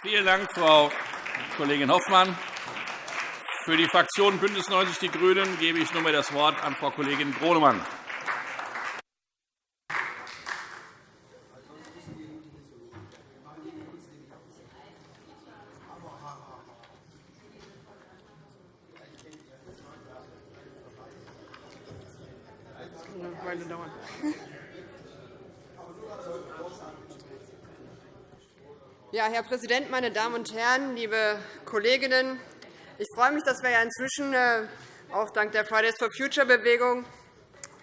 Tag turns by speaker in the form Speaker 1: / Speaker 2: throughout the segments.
Speaker 1: Vielen Dank, Frau Kollegin Hoffmann. Für die Fraktion BÜNDNIS 90 die GRÜNEN gebe ich nunmehr das Wort an Frau Kollegin Gronemann.
Speaker 2: Ja, Herr Präsident, meine Damen und Herren, liebe Kolleginnen! Ich freue mich, dass wir ja inzwischen äh, auch dank der Fridays for Future Bewegung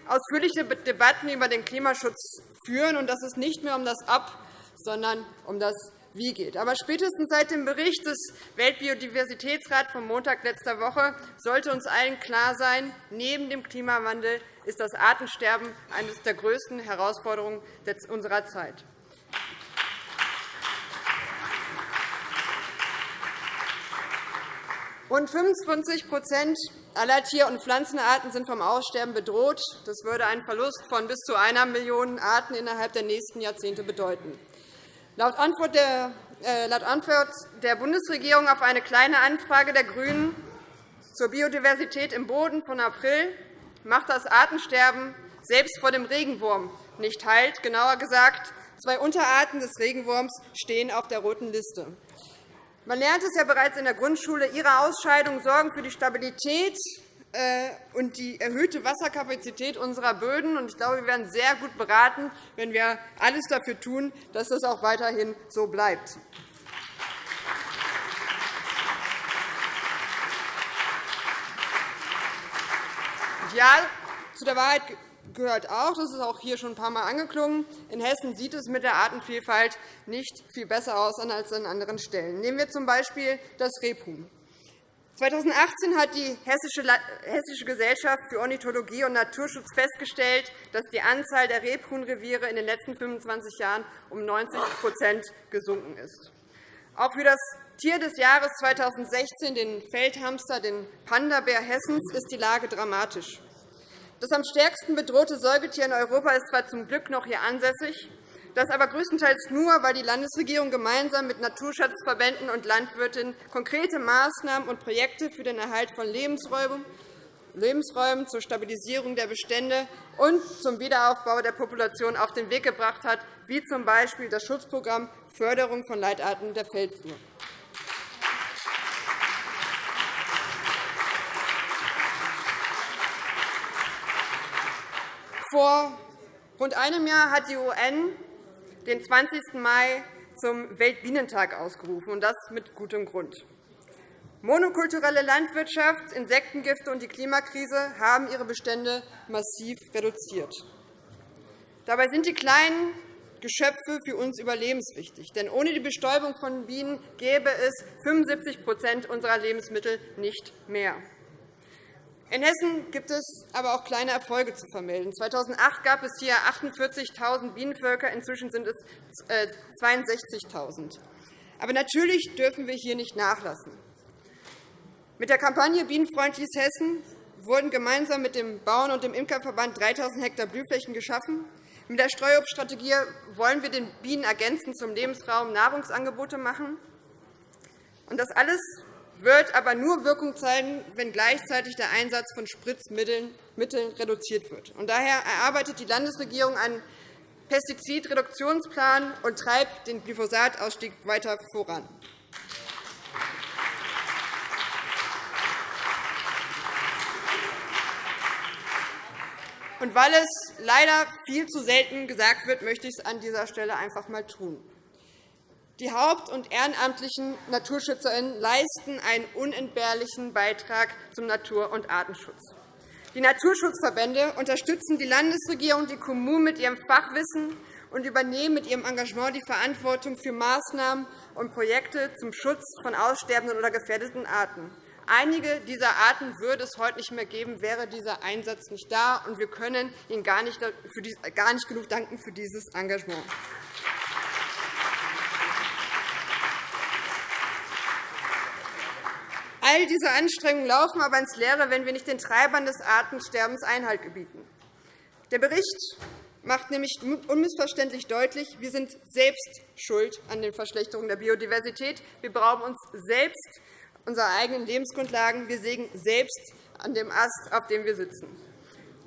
Speaker 2: ausführliche Debatten über den Klimaschutz führen und dass es nicht mehr um das Ab, sondern um das Wie geht. Aber spätestens seit dem Bericht des Weltbiodiversitätsrats vom Montag letzter Woche sollte uns allen klar sein, neben dem Klimawandel ist das Artensterben eine der größten Herausforderungen unserer Zeit. Rund 25% aller Tier- und Pflanzenarten sind vom Aussterben bedroht. Das würde einen Verlust von bis zu einer Million Arten innerhalb der nächsten Jahrzehnte bedeuten. Laut Antwort der äh, Bundesregierung auf eine Kleine Anfrage der GRÜNEN zur Biodiversität im Boden von April macht das Artensterben selbst vor dem Regenwurm nicht Halt. Genauer gesagt, zwei Unterarten des Regenwurms stehen auf der roten Liste. Man lernt es ja bereits in der Grundschule. Ihre Ausscheidungen sorgen für die Stabilität äh, und die erhöhte Wasserkapazität unserer Böden. Ich glaube, wir werden sehr gut beraten, wenn wir alles dafür tun, dass das auch weiterhin so bleibt. Ja, zu der Wahrheit gehört auch, das ist auch hier schon ein paar Mal angeklungen, in Hessen sieht es mit der Artenvielfalt nicht viel besser aus als an anderen Stellen. Nehmen wir z. B. das Rebhuhn. 2018 hat die Hessische Gesellschaft für Ornithologie und Naturschutz festgestellt, dass die Anzahl der Rebhuhnreviere in den letzten 25 Jahren um 90% gesunken ist. Auch für das Tier des Jahres 2016, den Feldhamster, den Panda-Bär Hessens, ist die Lage dramatisch. Das am stärksten bedrohte Säugetier in Europa ist zwar zum Glück noch hier ansässig, das aber größtenteils nur, weil die Landesregierung gemeinsam mit Naturschutzverbänden und Landwirtinnen konkrete Maßnahmen und Projekte für den Erhalt von Lebensräumen zur Stabilisierung der Bestände und zum Wiederaufbau der Population auf den Weg gebracht hat, wie z. B. das Schutzprogramm Förderung von Leitarten der Feldflur. Vor rund einem Jahr hat die UN den 20. Mai zum Weltbienentag ausgerufen, und das mit gutem Grund. Monokulturelle Landwirtschaft, Insektengifte und die Klimakrise haben ihre Bestände massiv reduziert. Dabei sind die kleinen Geschöpfe für uns überlebenswichtig. Denn ohne die Bestäubung von Bienen gäbe es 75% unserer Lebensmittel nicht mehr. In Hessen gibt es aber auch kleine Erfolge zu vermelden. 2008 gab es hier 48.000 Bienenvölker, inzwischen sind es 62.000. Äh, aber natürlich dürfen wir hier nicht nachlassen. Mit der Kampagne Bienenfreundliches Hessen wurden gemeinsam mit dem Bauern- und dem Imkerverband 3.000 Hektar Blühflächen geschaffen. Mit der Streuobststrategie wollen wir den Bienen ergänzend zum Lebensraum Nahrungsangebote machen. Das alles wird aber nur Wirkung zeigen, wenn gleichzeitig der Einsatz von Spritzmitteln reduziert wird. Daher erarbeitet die Landesregierung einen Pestizidreduktionsplan und treibt den Glyphosatausstieg weiter voran. Und weil es leider viel zu selten gesagt wird, möchte ich es an dieser Stelle einfach einmal tun. Die haupt- und ehrenamtlichen NaturschützerInnen leisten einen unentbehrlichen Beitrag zum Natur- und Artenschutz. Die Naturschutzverbände unterstützen die Landesregierung und die Kommunen mit ihrem Fachwissen und übernehmen mit ihrem Engagement die Verantwortung für Maßnahmen und Projekte zum Schutz von aussterbenden oder gefährdeten Arten. Einige dieser Arten würde es heute nicht mehr geben, wäre dieser Einsatz nicht da. Und wir können Ihnen gar nicht genug danken für dieses Engagement. All diese Anstrengungen laufen aber ins Leere, wenn wir nicht den Treibern des Artensterbens Einhalt gebieten. Der Bericht macht nämlich unmissverständlich deutlich, wir sind selbst schuld an den Verschlechterungen der Biodiversität. Wir berauben uns selbst unserer eigenen Lebensgrundlagen. Wir sägen selbst an dem Ast, auf dem wir sitzen.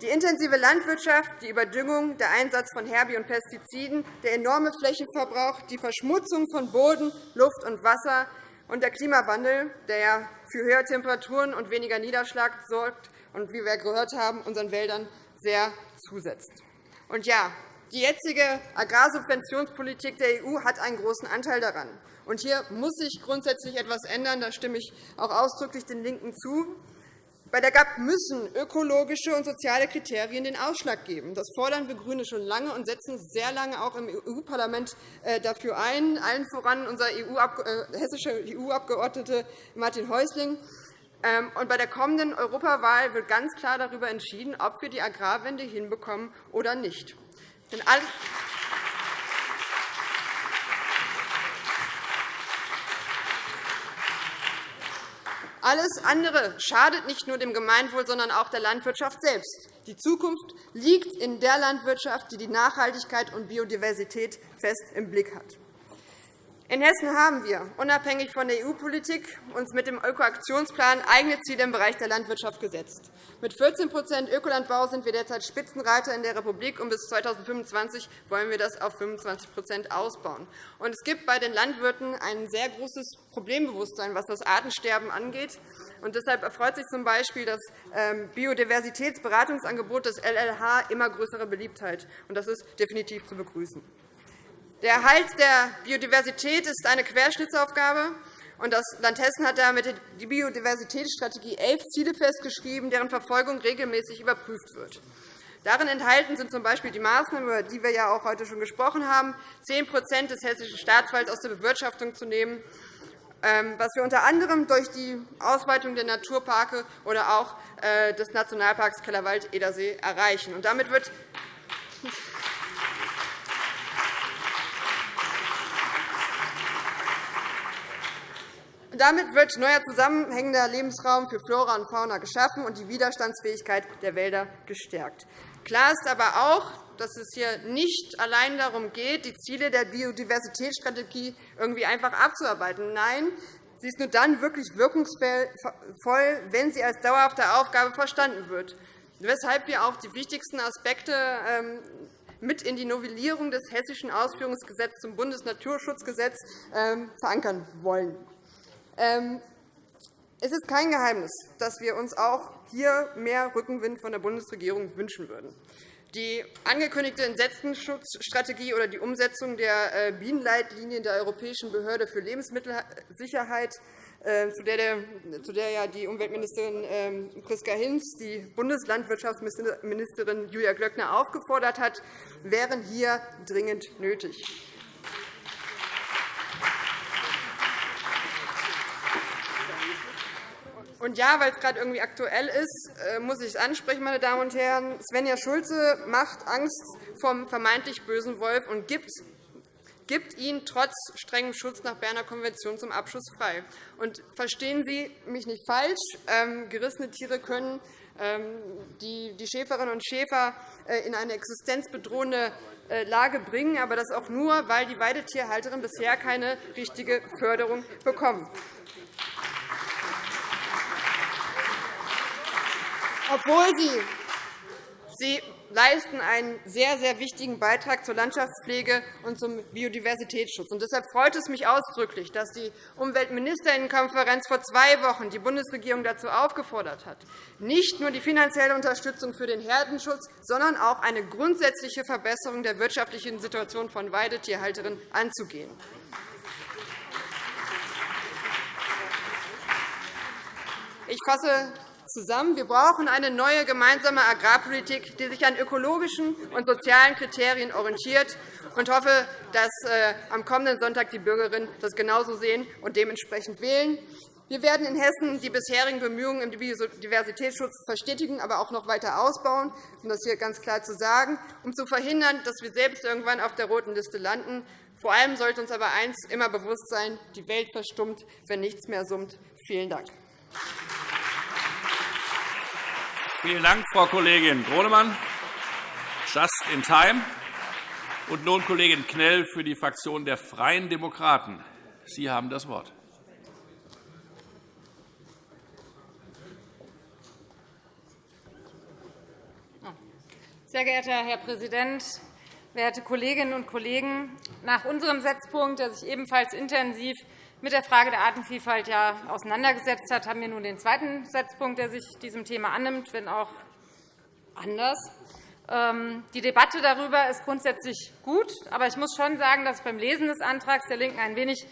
Speaker 2: Die intensive Landwirtschaft, die Überdüngung, der Einsatz von Herbi- und Pestiziden, der enorme Flächenverbrauch, die Verschmutzung von Boden, Luft und Wasser und der Klimawandel, der für höhere Temperaturen und weniger Niederschlag sorgt und, wie wir gehört haben, unseren Wäldern sehr zusetzt. Und ja, die jetzige Agrarsubventionspolitik der EU hat einen großen Anteil daran. Und hier muss sich grundsätzlich etwas ändern. Da stimme ich auch ausdrücklich den LINKEN zu. Bei der GAP müssen ökologische und soziale Kriterien den Ausschlag geben. Das fordern wir GRÜNE schon lange und setzen uns sehr lange auch im EU-Parlament äh, dafür ein, allen voran unser EU äh, hessischer EU-Abgeordnete Martin Häusling. Ähm, bei der kommenden Europawahl wird ganz klar darüber entschieden, ob wir die Agrarwende hinbekommen oder nicht. Denn alles Alles andere schadet nicht nur dem Gemeinwohl, sondern auch der Landwirtschaft selbst. Die Zukunft liegt in der Landwirtschaft, die die Nachhaltigkeit und Biodiversität fest im Blick hat. In Hessen haben wir, unabhängig von der EU-Politik, uns mit dem Ökoaktionsplan eigene Ziele im Bereich der Landwirtschaft gesetzt. Mit 14% Ökolandbau sind wir derzeit Spitzenreiter in der Republik, und bis 2025 wollen wir das auf 25% ausbauen. Und es gibt bei den Landwirten ein sehr großes Problembewusstsein, was das Artensterben angeht. Und deshalb erfreut sich z. B. das ähm, Biodiversitätsberatungsangebot des LLH immer größere Beliebtheit. Und das ist definitiv zu begrüßen. Der Erhalt der Biodiversität ist eine Querschnittsaufgabe. Das Land Hessen hat damit die Biodiversitätsstrategie elf Ziele festgeschrieben, deren Verfolgung regelmäßig überprüft wird. Darin enthalten sind z.B. die Maßnahmen, über die wir ja auch heute schon gesprochen haben, 10% des hessischen Staatswalds aus der Bewirtschaftung zu nehmen, ähm, was wir unter anderem durch die Ausweitung der Naturparke oder auch äh, des Nationalparks Kellerwald-Edersee erreichen. damit wird Damit wird neuer zusammenhängender Lebensraum für Flora und Fauna geschaffen und die Widerstandsfähigkeit der Wälder gestärkt. Klar ist aber auch, dass es hier nicht allein darum geht, die Ziele der Biodiversitätsstrategie irgendwie einfach abzuarbeiten. Nein, sie ist nur dann wirklich wirkungsvoll, wenn sie als dauerhafte Aufgabe verstanden wird, weshalb wir auch die wichtigsten Aspekte ähm, mit in die Novellierung des Hessischen Ausführungsgesetzes zum Bundesnaturschutzgesetz ähm, verankern wollen. Ähm, es ist kein Geheimnis, dass wir uns auch hier mehr Rückenwind von der Bundesregierung wünschen würden. Die angekündigte Insektenschutzstrategie oder die Umsetzung der äh, Bienenleitlinien der Europäischen Behörde für Lebensmittelsicherheit, äh, zu der ja die Umweltministerin ähm, Priska Hinz die Bundeslandwirtschaftsministerin Julia Glöckner aufgefordert hat, wären hier dringend nötig. Und ja, weil es gerade irgendwie aktuell ist, äh, muss ich es ansprechen, meine Damen und Herren. Svenja Schulze macht Angst vom vermeintlich bösen Wolf und gibt gibt ihn trotz strengem Schutz nach Berner Konvention zum Abschuss frei. Und verstehen Sie mich nicht falsch. Ähm, gerissene Tiere können ähm, die Schäferinnen und Schäfer äh, in eine existenzbedrohende äh, Lage bringen, aber das auch nur, weil die Weidetierhalterinnen bisher keine richtige Förderung bekommen. Obwohl sie, sie leisten einen sehr, sehr wichtigen Beitrag zur Landschaftspflege und zum Biodiversitätsschutz. deshalb freut es mich ausdrücklich, dass die Umweltministerinnenkonferenz vor zwei Wochen die Bundesregierung dazu aufgefordert hat, nicht nur die finanzielle Unterstützung für den Herdenschutz, sondern auch eine grundsätzliche Verbesserung der wirtschaftlichen Situation von Weidetierhalterinnen anzugehen. Ich fasse zusammen. Wir brauchen eine neue gemeinsame Agrarpolitik, die sich an ökologischen und sozialen Kriterien orientiert. Ich hoffe, dass äh, am kommenden Sonntag die Bürgerinnen das genauso sehen und dementsprechend wählen. Wir werden in Hessen die bisherigen Bemühungen im Biodiversitätsschutz verstetigen, aber auch noch weiter ausbauen, um das hier ganz klar zu sagen, um zu verhindern, dass wir selbst irgendwann auf der roten Liste landen. Vor allem sollte uns aber eines immer bewusst sein, die Welt verstummt, wenn nichts mehr summt. Vielen Dank.
Speaker 1: Vielen Dank, Frau Kollegin Gronemann. Just in time. Und nun Kollegin Knell für die Fraktion der Freien Demokraten. Sie haben das Wort.
Speaker 3: Sehr geehrter Herr Präsident, werte Kolleginnen und Kollegen! Nach unserem Setzpunkt, der sich ebenfalls intensiv mit der Frage der Artenvielfalt ja auseinandergesetzt hat, haben wir nun den zweiten Setzpunkt, der sich diesem Thema annimmt, wenn auch anders. Ähm, die Debatte darüber ist grundsätzlich gut, aber ich muss schon sagen, dass ich beim Lesen des Antrags der LINKEN ein wenig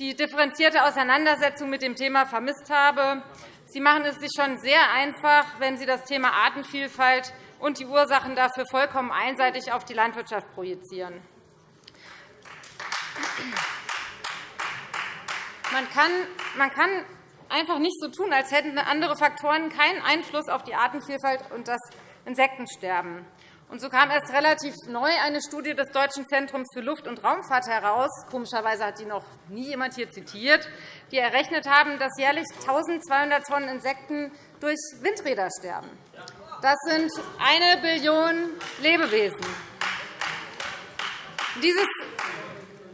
Speaker 3: die differenzierte Auseinandersetzung mit dem Thema vermisst habe. Sie machen es sich schon sehr einfach, wenn Sie das Thema Artenvielfalt und die Ursachen dafür vollkommen einseitig auf die Landwirtschaft projizieren. Man kann, man kann einfach nicht so tun, als hätten andere Faktoren keinen Einfluss auf die Artenvielfalt und das Insektensterben. Und so kam erst relativ neu eine Studie des Deutschen Zentrums für Luft- und Raumfahrt heraus. Komischerweise hat die noch nie jemand hier zitiert, die errechnet haben, dass jährlich 1.200 Tonnen Insekten durch Windräder sterben. Das sind eine Billion Lebewesen.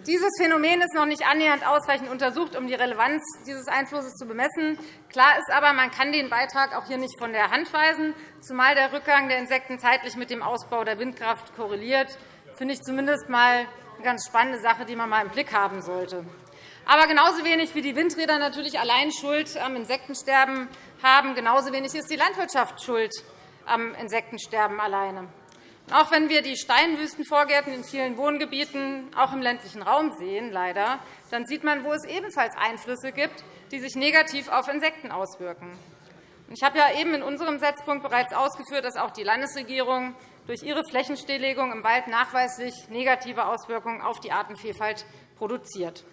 Speaker 3: Dieses Phänomen ist noch nicht annähernd ausreichend untersucht, um die Relevanz dieses Einflusses zu bemessen. Klar ist aber, man kann den Beitrag auch hier nicht von der Hand weisen, zumal der Rückgang der Insekten zeitlich mit dem Ausbau der Windkraft korreliert. Das finde ich zumindest einmal eine ganz spannende Sache, die man mal im Blick haben sollte. Aber genauso wenig wie die Windräder natürlich allein Schuld am Insektensterben haben, genauso wenig ist die Landwirtschaft schuld am Insektensterben alleine. Auch wenn wir die Steinwüstenvorgärten in vielen Wohngebieten, auch im ländlichen Raum sehen, leider, dann sieht man, wo es ebenfalls Einflüsse gibt, die sich negativ auf Insekten auswirken. Ich habe ja eben in unserem Setzpunkt bereits ausgeführt, dass auch die Landesregierung durch ihre Flächenstilllegung im Wald nachweislich negative Auswirkungen auf die Artenvielfalt produziert.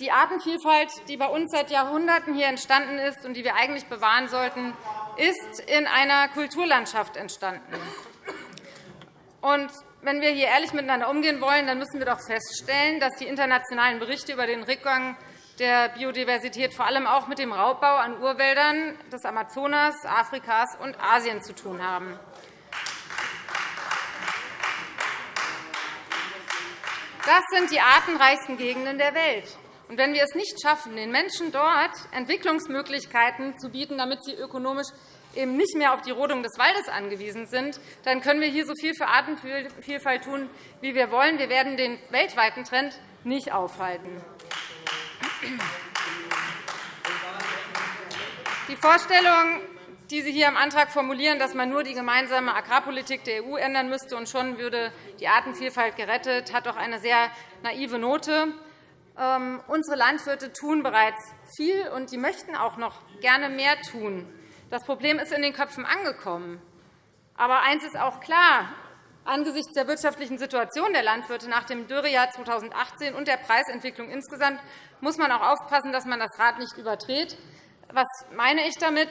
Speaker 3: Die Artenvielfalt, die bei uns seit Jahrhunderten hier entstanden ist und die wir eigentlich bewahren sollten, ist in einer Kulturlandschaft entstanden. Und wenn wir hier ehrlich miteinander umgehen wollen, dann müssen wir doch feststellen, dass die internationalen Berichte über den Rückgang der Biodiversität vor allem auch mit dem Raubbau an Urwäldern des Amazonas, Afrikas und Asien zu tun haben. Das sind die artenreichsten Gegenden der Welt. Und wenn wir es nicht schaffen, den Menschen dort Entwicklungsmöglichkeiten zu bieten, damit sie ökonomisch eben nicht mehr auf die Rodung des Waldes angewiesen sind, dann können wir hier so viel für Artenvielfalt tun, wie wir wollen. Wir werden den weltweiten Trend nicht aufhalten. Die Vorstellung, die Sie hier im Antrag formulieren, dass man nur die gemeinsame Agrarpolitik der EU ändern müsste und schon würde die Artenvielfalt gerettet, hat doch eine sehr naive Note. Ähm, unsere Landwirte tun bereits viel, und die möchten auch noch gerne mehr tun. Das Problem ist in den Köpfen angekommen. Aber eines ist auch klar. Angesichts der wirtschaftlichen Situation der Landwirte nach dem Dürrejahr 2018 und der Preisentwicklung insgesamt muss man auch aufpassen, dass man das Rad nicht überdreht. Was meine ich damit?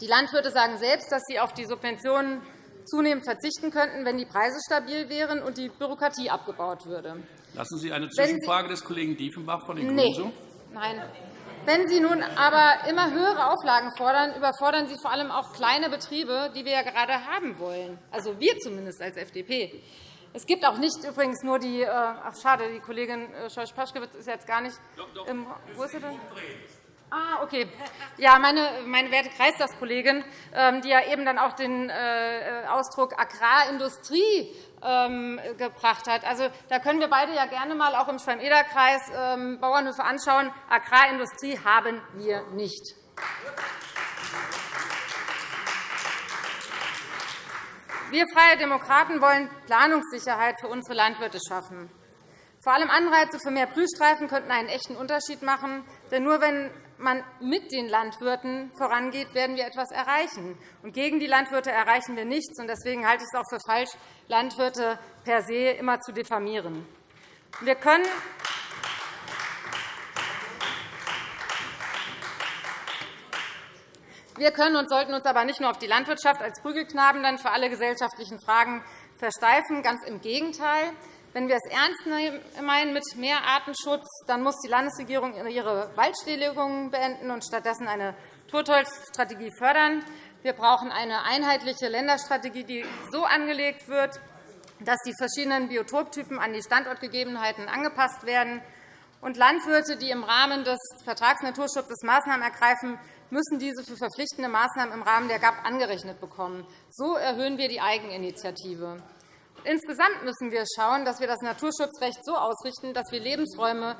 Speaker 3: Die Landwirte sagen selbst, dass sie auf die Subventionen zunehmend verzichten könnten, wenn die Preise stabil wären und die Bürokratie abgebaut würde.
Speaker 1: Lassen Sie eine Zwischenfrage des Kollegen Diefenbach von den Grünen
Speaker 3: nee. zu? Nein. Wenn Sie nun aber immer höhere Auflagen fordern, überfordern Sie vor allem auch kleine Betriebe, die wir ja gerade haben wollen. Also wir zumindest als FDP. Es gibt auch nicht übrigens nur die, äh, ach schade, die Kollegin äh, Scheuch-Paschkewitz ist jetzt gar nicht. Im, wo ist sie denn? Ah, okay. Ja, meine, meine werte Kreistagskollegin, ähm, die ja eben dann auch den äh, Ausdruck Agrarindustrie ähm, gebracht hat. Also, da können wir beide ja gerne mal auch im Schwalm-Eder-Kreis ähm, Bauernhöfe anschauen. Agrarindustrie haben wir nicht. Wir Freie Demokraten wollen Planungssicherheit für unsere Landwirte schaffen. Vor allem Anreize für mehr Prüfstreifen könnten einen echten Unterschied machen. Denn nur wenn man mit den Landwirten vorangeht, werden wir etwas erreichen. Und gegen die Landwirte erreichen wir nichts. Deswegen halte ich es auch für falsch, Landwirte per se immer zu diffamieren. Wir können Wir können und sollten uns aber nicht nur auf die Landwirtschaft als Prügelknaben dann für alle gesellschaftlichen Fragen versteifen. Ganz im Gegenteil. Wenn wir es ernst meinen mit mehr Artenschutz, dann muss die Landesregierung ihre Waldstilllegungen beenden und stattdessen eine Totholzstrategie fördern. Wir brauchen eine einheitliche Länderstrategie, die so angelegt wird, dass die verschiedenen Biotoptypen an die Standortgegebenheiten angepasst werden. Und Landwirte, die im Rahmen des Vertragsnaturschutzes Maßnahmen ergreifen, müssen diese für verpflichtende Maßnahmen im Rahmen der GAP angerechnet bekommen. So erhöhen wir die Eigeninitiative. Insgesamt müssen wir schauen, dass wir das Naturschutzrecht so ausrichten, dass wir Lebensräume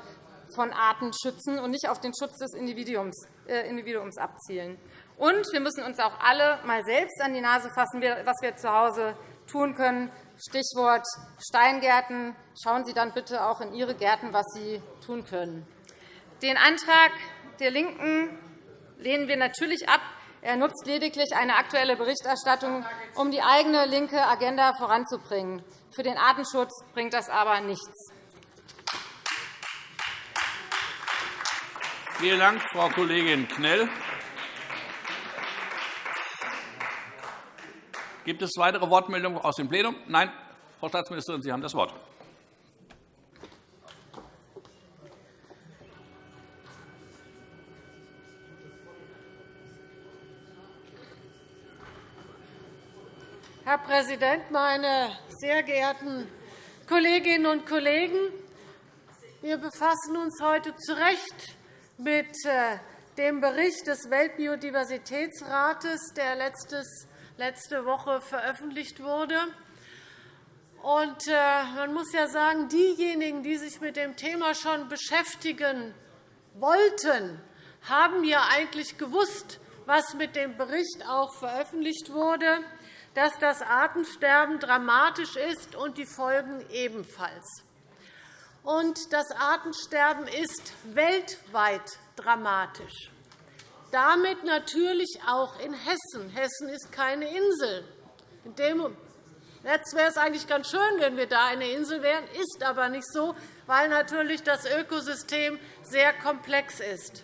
Speaker 3: von Arten schützen und nicht auf den Schutz des Individuums äh, abzielen. Und wir müssen uns auch alle einmal selbst an die Nase fassen, was wir zu Hause tun können. Stichwort Steingärten. Schauen Sie dann bitte auch in Ihre Gärten, was Sie tun können. Den Antrag der LINKEN lehnen wir natürlich ab. Er nutzt lediglich eine aktuelle Berichterstattung, um die eigene linke Agenda voranzubringen. Für den Artenschutz bringt das aber nichts.
Speaker 1: Vielen Dank, Frau Kollegin Knell. Gibt es weitere Wortmeldungen aus dem Plenum? Nein. Frau Staatsministerin, Sie haben das Wort.
Speaker 4: Herr Präsident, meine sehr geehrten Kolleginnen und Kollegen! Wir befassen uns heute zu Recht mit äh, dem Bericht des Weltbiodiversitätsrates, der letzte Woche veröffentlicht wurde. Äh, man muss ja sagen, diejenigen, die sich mit dem Thema schon beschäftigen wollten, haben ja eigentlich gewusst, was mit dem Bericht auch veröffentlicht wurde, dass das Artensterben dramatisch ist und die Folgen ebenfalls. Und das Artensterben ist weltweit dramatisch. Damit natürlich auch in Hessen. Hessen ist keine Insel. Jetzt wäre es eigentlich ganz schön, wenn wir da eine Insel wären, ist aber nicht so, weil natürlich das Ökosystem sehr komplex ist.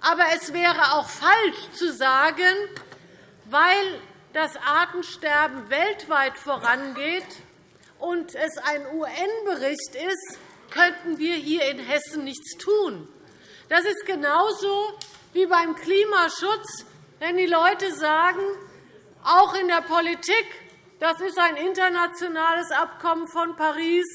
Speaker 4: Aber es wäre auch falsch zu sagen, weil das Artensterben weltweit vorangeht, und es ein UN-Bericht ist, könnten wir hier in Hessen nichts tun. Das ist genauso wie beim Klimaschutz, wenn die Leute sagen, auch in der Politik, das ist ein internationales Abkommen von Paris,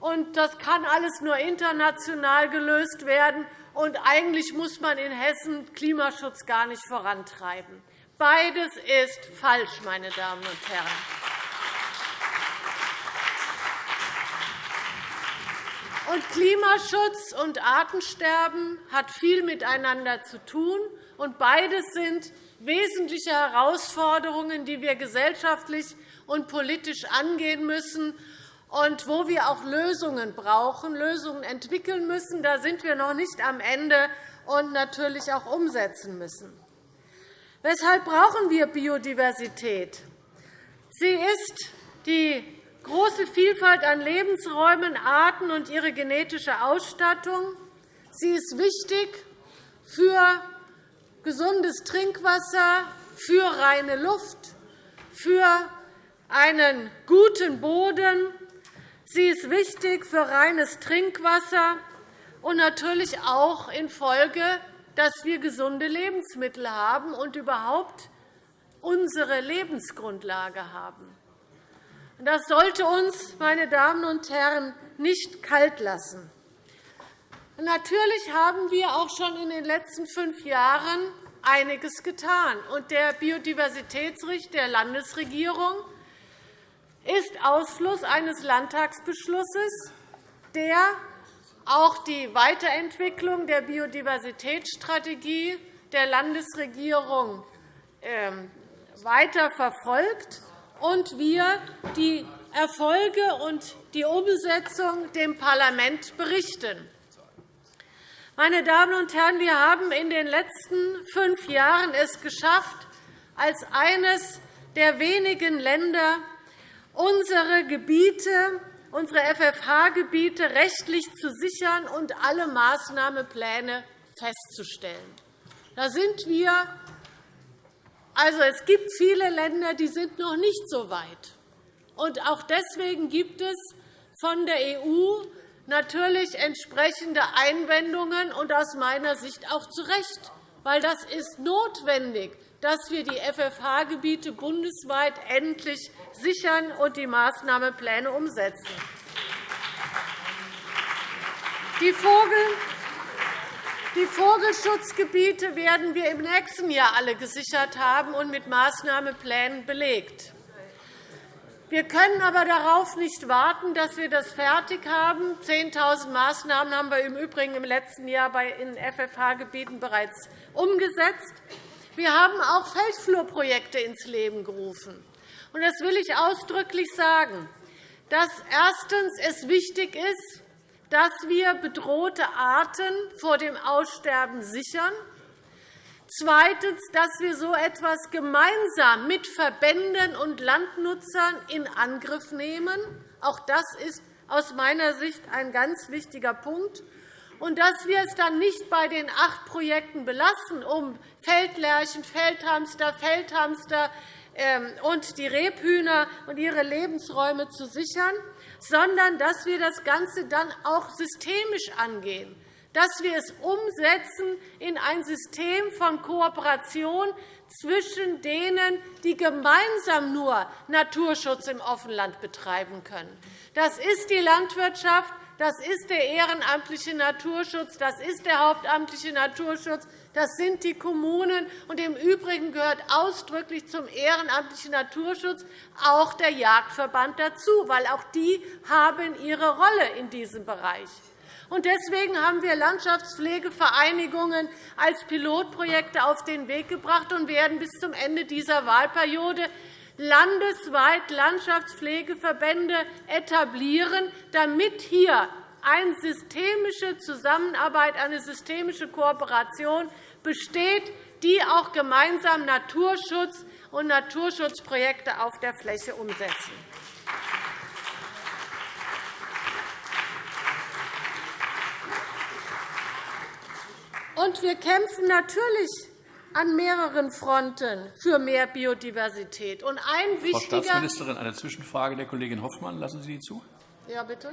Speaker 4: und das kann alles nur international gelöst werden. Und eigentlich muss man in Hessen Klimaschutz gar nicht vorantreiben. Beides ist falsch, meine Damen und Herren. Und Klimaschutz und Artensterben hat viel miteinander zu tun. Und beides sind wesentliche Herausforderungen, die wir gesellschaftlich und politisch angehen müssen und wo wir auch Lösungen brauchen, Lösungen entwickeln müssen. Da sind wir noch nicht am Ende und natürlich auch umsetzen müssen. Weshalb brauchen wir Biodiversität? Sie ist die große Vielfalt an Lebensräumen, Arten und ihre genetische Ausstattung. Sie ist wichtig für gesundes Trinkwasser, für reine Luft, für einen guten Boden. Sie ist wichtig für reines Trinkwasser und natürlich auch in Folge, dass wir gesunde Lebensmittel haben und überhaupt unsere Lebensgrundlage haben. Das sollte uns, meine Damen und Herren, nicht kalt lassen. Natürlich haben wir auch schon in den letzten fünf Jahren einiges getan. Der Biodiversitätsricht der Landesregierung ist Ausfluss eines Landtagsbeschlusses, der auch die Weiterentwicklung der Biodiversitätsstrategie der Landesregierung ähm, weiter verfolgt und wir die Erfolge und die Umsetzung dem Parlament berichten. Meine Damen und Herren, wir haben in den letzten fünf Jahren es geschafft, als eines der wenigen Länder unsere Gebiete, unsere FFH-Gebiete rechtlich zu sichern und alle Maßnahmenpläne festzustellen. Da sind wir also, es gibt viele Länder, die sind noch nicht so weit. Und auch deswegen gibt es von der EU natürlich entsprechende Einwendungen, und aus meiner Sicht auch zu Recht, weil das ist notwendig, dass wir die FFH-Gebiete bundesweit endlich sichern und die Maßnahmenpläne umsetzen. Die Vogel die Vogelschutzgebiete werden wir im nächsten Jahr alle gesichert haben und mit Maßnahmenplänen belegt. Wir können aber darauf nicht warten, dass wir das fertig haben. 10.000 Maßnahmen haben wir im Übrigen im letzten Jahr in FFH-Gebieten bereits umgesetzt. Wir haben auch Feldflurprojekte ins Leben gerufen. Das will ich ausdrücklich sagen, dass erstens es wichtig ist, dass wir bedrohte Arten vor dem Aussterben sichern. Zweitens, dass wir so etwas gemeinsam mit Verbänden und Landnutzern in Angriff nehmen. Auch das ist aus meiner Sicht ein ganz wichtiger Punkt. Und dass wir es dann nicht bei den acht Projekten belassen, um Feldlärchen, Feldhamster, Feldhamster ähm, und die Rebhühner und ihre Lebensräume zu sichern, sondern dass wir das Ganze dann auch systemisch angehen, dass wir es umsetzen in ein System von Kooperation zwischen denen, die gemeinsam nur Naturschutz im Offenland betreiben können. Das ist die Landwirtschaft, das ist der ehrenamtliche Naturschutz, das ist der hauptamtliche Naturschutz, das sind die Kommunen. Und Im Übrigen gehört ausdrücklich zum ehrenamtlichen Naturschutz auch der Jagdverband dazu, weil auch die haben ihre Rolle in diesem Bereich. Deswegen haben wir Landschaftspflegevereinigungen als Pilotprojekte auf den Weg gebracht und werden bis zum Ende dieser Wahlperiode landesweit Landschaftspflegeverbände etablieren, damit hier eine systemische Zusammenarbeit, eine systemische Kooperation besteht, die auch gemeinsam Naturschutz und Naturschutzprojekte auf der Fläche umsetzen. Und wir kämpfen natürlich an mehreren Fronten für mehr Biodiversität. Und ein
Speaker 1: Frau Staatsministerin, eine Zwischenfrage der Kollegin Hoffmann. Lassen Sie die zu?
Speaker 4: Ja, bitte.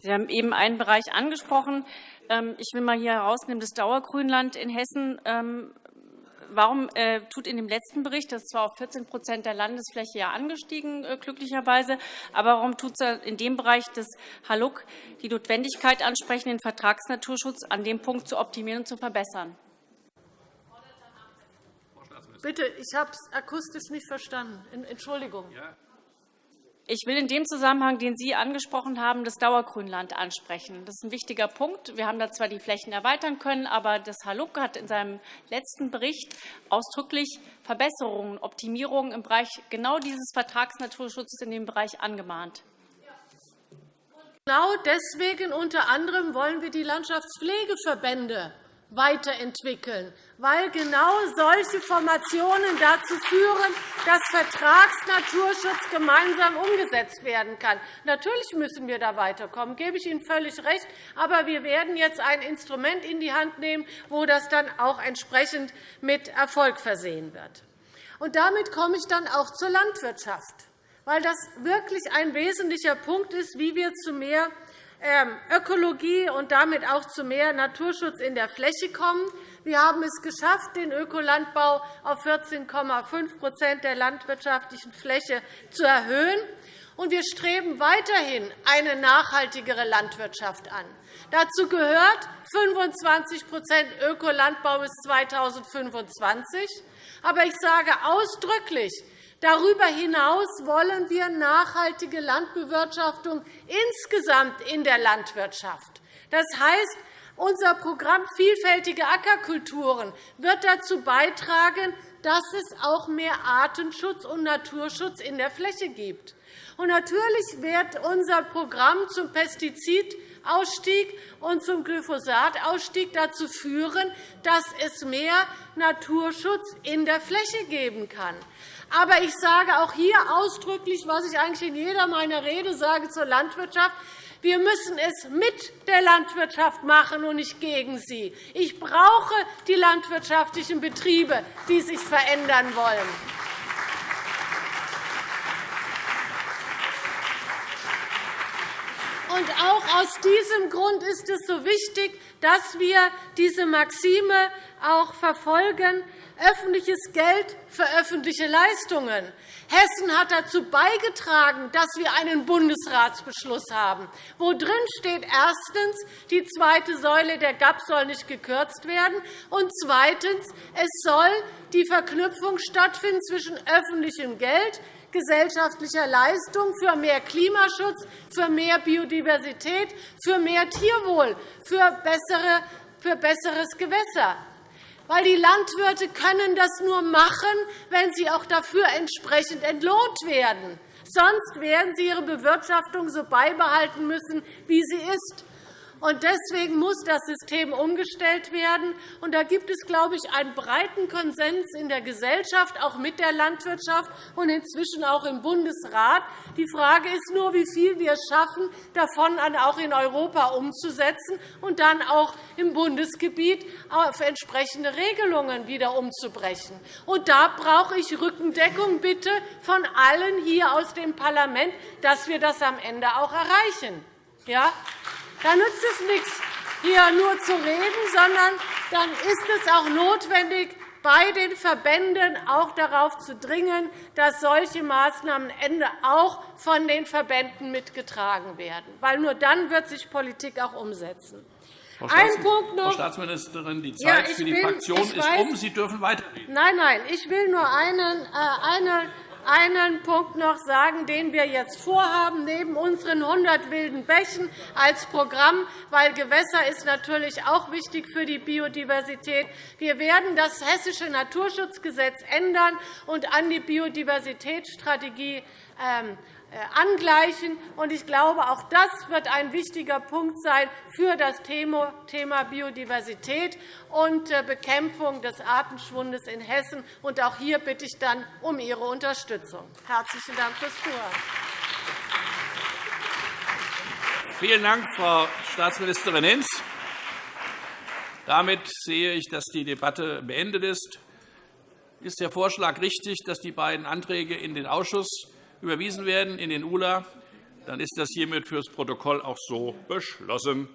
Speaker 5: Sie haben eben einen Bereich angesprochen. Ähm, ich will mal hier herausnehmen, das Dauergrünland in Hessen. Ähm, warum äh, tut in dem letzten Bericht, das ist zwar auf 14% der Landesfläche ja angestiegen, äh, glücklicherweise, aber warum tut es in dem Bereich des Haluk die Notwendigkeit ansprechen, den Vertragsnaturschutz an dem Punkt zu optimieren und zu verbessern?
Speaker 4: Bitte, ich habe es akustisch nicht verstanden. Entschuldigung. Ja.
Speaker 5: Ich will in dem Zusammenhang, den Sie angesprochen haben, das Dauergrünland ansprechen. Das ist ein wichtiger Punkt. Wir haben da zwar die Flächen erweitern können, aber das Haluk hat in seinem letzten Bericht ausdrücklich Verbesserungen, Optimierungen im Bereich genau dieses Vertragsnaturschutzes in dem Bereich angemahnt.
Speaker 4: Genau deswegen unter anderem wollen wir die Landschaftspflegeverbände weiterentwickeln, weil genau solche Formationen dazu führen, dass Vertragsnaturschutz gemeinsam umgesetzt werden kann. Natürlich müssen wir da weiterkommen, gebe ich Ihnen völlig recht. Aber wir werden jetzt ein Instrument in die Hand nehmen, wo das dann auch entsprechend mit Erfolg versehen wird. Und damit komme ich dann auch zur Landwirtschaft, weil das wirklich ein wesentlicher Punkt ist, wie wir zu mehr Ökologie und damit auch zu mehr Naturschutz in der Fläche kommen. Wir haben es geschafft, den Ökolandbau auf 14,5% der landwirtschaftlichen Fläche zu erhöhen. Und wir streben weiterhin eine nachhaltigere Landwirtschaft an. Dazu gehört 25% Ökolandbau bis 2025. Aber ich sage ausdrücklich, Darüber hinaus wollen wir nachhaltige Landbewirtschaftung insgesamt in der Landwirtschaft. Das heißt, unser Programm Vielfältige Ackerkulturen wird dazu beitragen, dass es auch mehr Artenschutz und Naturschutz in der Fläche gibt. Und natürlich wird unser Programm zum Pestizidausstieg und zum Glyphosatausstieg dazu führen, dass es mehr Naturschutz in der Fläche geben kann. Aber ich sage auch hier ausdrücklich, was ich eigentlich in jeder meiner Rede sage zur Landwirtschaft, wir müssen es mit der Landwirtschaft machen und nicht gegen sie. Ich brauche die landwirtschaftlichen Betriebe, die sich verändern wollen. Und auch aus diesem Grund ist es so wichtig, dass wir diese Maxime auch verfolgen, öffentliches Geld für öffentliche Leistungen. Hessen hat dazu beigetragen, dass wir einen Bundesratsbeschluss haben, wo drin steht, erstens, die zweite Säule der GAP soll nicht gekürzt werden, und zweitens, es soll die Verknüpfung stattfinden zwischen öffentlichem Geld, gesellschaftlicher Leistung für mehr Klimaschutz, für mehr Biodiversität, für mehr Tierwohl, für besseres Gewässer weil die Landwirte können das nur machen, wenn sie auch dafür entsprechend entlohnt werden. Sonst werden sie ihre Bewirtschaftung so beibehalten müssen, wie sie ist. Und deswegen muss das System umgestellt werden. Und da gibt es, glaube ich, einen breiten Konsens in der Gesellschaft, auch mit der Landwirtschaft und inzwischen auch im Bundesrat. Die Frage ist nur, wie viel wir es schaffen, davon auch in Europa umzusetzen und dann auch im Bundesgebiet auf entsprechende Regelungen wieder umzubrechen. Und da brauche ich Rückendeckung bitte von allen hier aus dem Parlament, dass wir das am Ende auch erreichen. Ja? Da nützt es nichts, hier nur zu reden, sondern dann ist es auch notwendig, bei den Verbänden auch darauf zu dringen, dass solche Maßnahmen am Ende auch von den Verbänden mitgetragen werden. Weil nur dann wird sich Politik auch umsetzen.
Speaker 1: Frau Ein Punkt noch. Frau Staatsministerin, die Zeit ja, für die bin, Fraktion ist weiß, um. Sie dürfen weiterreden.
Speaker 4: Nein, nein, ich will nur einen, äh, eine einen Punkt noch sagen, den wir jetzt vorhaben, neben unseren 100 wilden Bächen als Programm, weil Gewässer ist natürlich auch wichtig für die Biodiversität. Wir werden das Hessische Naturschutzgesetz ändern und an die Biodiversitätsstrategie ähm, äh, angleichen. Ich glaube, auch das wird ein wichtiger Punkt sein für das Thema Biodiversität und äh, Bekämpfung des Artenschwundes in Hessen. Auch hier bitte ich dann um Ihre Unterstützung. Herzlichen Dank fürs Zuhören.
Speaker 1: Vielen Dank, Frau Staatsministerin Hinz. Damit sehe ich, dass die Debatte beendet ist. Ist der Vorschlag richtig, dass die beiden Anträge in den Ausschuss überwiesen werden in den ULA, dann ist das hiermit fürs Protokoll auch so beschlossen.